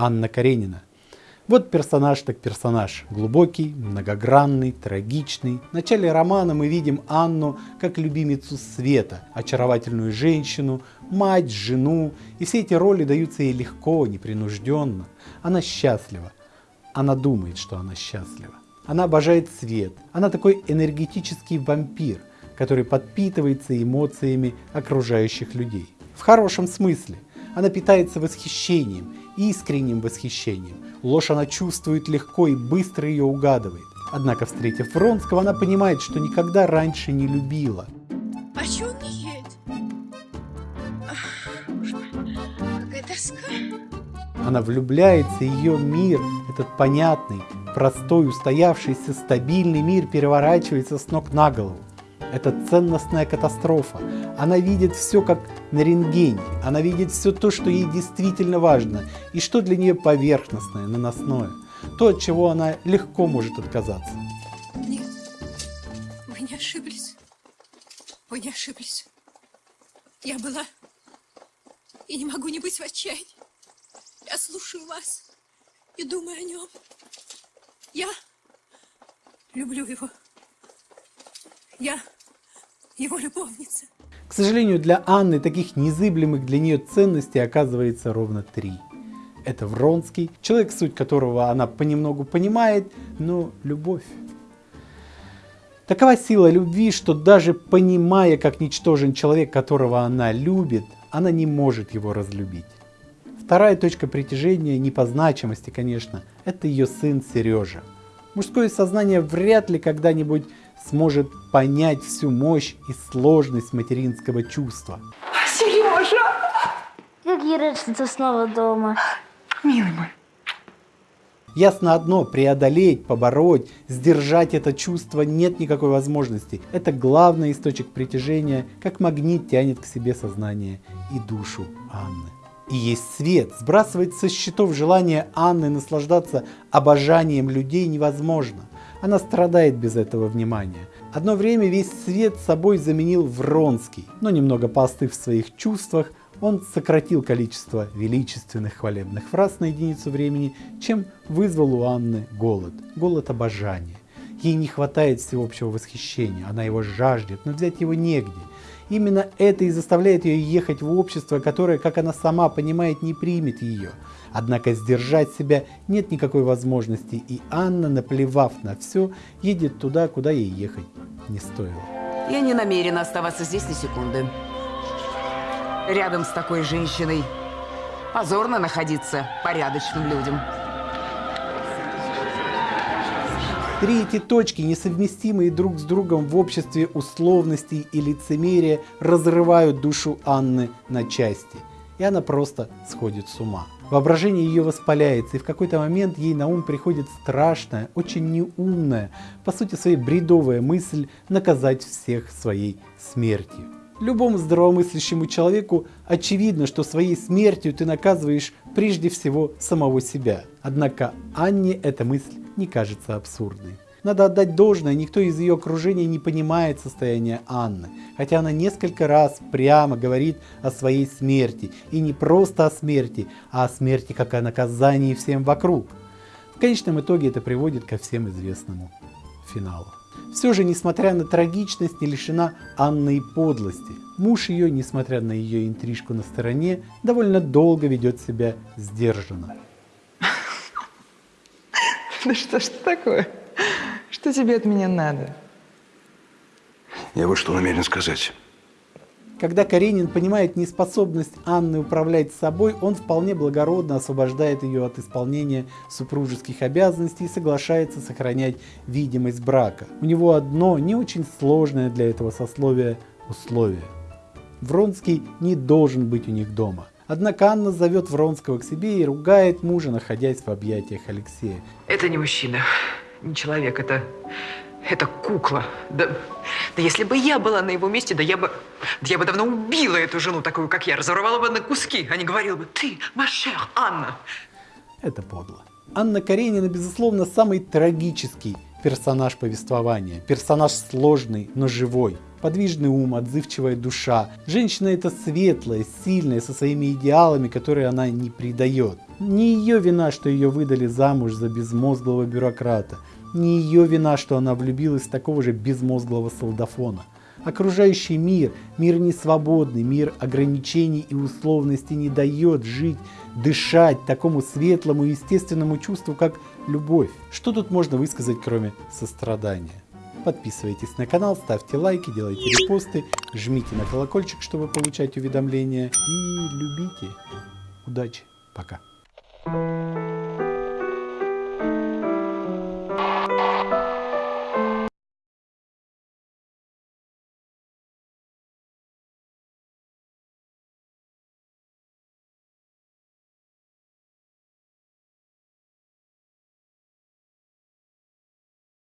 Анна Каренина. Вот персонаж так персонаж. Глубокий, многогранный, трагичный. В начале романа мы видим Анну как любимицу света, очаровательную женщину, мать, жену. И все эти роли даются ей легко, непринужденно. Она счастлива. Она думает, что она счастлива. Она обожает свет. Она такой энергетический вампир, который подпитывается эмоциями окружающих людей. В хорошем смысле. Она питается восхищением, искренним восхищением. Ложь она чувствует легко и быстро ее угадывает. Однако, встретив Вронского, она понимает, что никогда раньше не любила. А чё он едет? Какая тоска. Она влюбляется, ее мир, этот понятный, простой, устоявшийся, стабильный мир переворачивается с ног на голову. Это ценностная катастрофа. Она видит все как на рентгене. Она видит все то, что ей действительно важно и что для нее поверхностное, наносное. То, от чего она легко может отказаться. Нет, вы не ошиблись. Вы не ошиблись. Я была и не могу не быть в отчаянии. Я слушаю вас и думаю о нем. Я люблю его. Я его любовница. К сожалению, для Анны таких незыблемых для нее ценностей оказывается ровно три. Это Вронский, человек, суть которого она понемногу понимает, но любовь. Такова сила любви, что даже понимая, как ничтожен человек, которого она любит, она не может его разлюбить. Вторая точка притяжения, не по значимости, конечно, это ее сын Сережа. Мужское сознание вряд ли когда-нибудь сможет понять всю мощь и сложность материнского чувства. Сережа! Как я рад, что ты снова дома. Милый мой. Ясно одно, преодолеть, побороть, сдержать это чувство нет никакой возможности. Это главный источник притяжения, как магнит тянет к себе сознание и душу Анны. И есть свет, сбрасывать со счетов желание Анны наслаждаться обожанием людей невозможно. Она страдает без этого внимания. Одно время весь свет собой заменил Вронский, но немного поостыв в своих чувствах, он сократил количество величественных хвалебных фраз на единицу времени, чем вызвал у Анны голод, голод обожания. Ей не хватает всеобщего восхищения, она его жаждет, но взять его негде. Именно это и заставляет ее ехать в общество, которое, как она сама понимает, не примет ее. Однако сдержать себя нет никакой возможности, и Анна, наплевав на все, едет туда, куда ей ехать не стоило. Я не намерена оставаться здесь ни секунды. Рядом с такой женщиной позорно находиться порядочным людям. Три эти точки, несовместимые друг с другом в обществе условностей и лицемерия, разрывают душу Анны на части, и она просто сходит с ума. Воображение ее воспаляется, и в какой-то момент ей на ум приходит страшная, очень неумная, по сути своей бредовая мысль наказать всех своей смертью. Любому здравомыслящему человеку очевидно, что своей смертью ты наказываешь прежде всего самого себя. Однако Анне эта мысль не кажется абсурдной. Надо отдать должное, никто из ее окружения не понимает состояние Анны, хотя она несколько раз прямо говорит о своей смерти, и не просто о смерти, а о смерти как о наказании всем вокруг. В конечном итоге это приводит ко всем известному финалу. Все же, несмотря на трагичность, не лишена Анны и подлости. Муж ее, несмотря на ее интрижку на стороне, довольно долго ведет себя сдержанно. Да что ж такое? Что тебе от меня надо? Я вот что намерен сказать. Когда Каренин понимает неспособность Анны управлять собой, он вполне благородно освобождает ее от исполнения супружеских обязанностей и соглашается сохранять видимость брака. У него одно не очень сложное для этого сословия условие. Вронский не должен быть у них дома. Однако Анна зовет Вронского к себе и ругает мужа, находясь в объятиях Алексея. Это не мужчина, не человек, это... это кукла. Да, да если бы я была на его месте, да я бы... Да я бы давно убила эту жену, такую, как я, разорвала бы на куски, а не говорила бы, ты, Машер, Анна. Это подло. Анна Каренина, безусловно, самый трагический персонаж повествования. Персонаж сложный, но живой. Подвижный ум, отзывчивая душа. Женщина это светлая, сильная, со своими идеалами, которые она не предает. Не ее вина, что ее выдали замуж за безмозглого бюрократа. Не ее вина, что она влюбилась в такого же безмозглого солдафона. Окружающий мир, мир несвободный, мир ограничений и условностей не дает жить, дышать такому светлому и естественному чувству, как любовь. Что тут можно высказать, кроме сострадания? Подписывайтесь на канал, ставьте лайки, делайте репосты, жмите на колокольчик, чтобы получать уведомления и любите. Удачи, пока.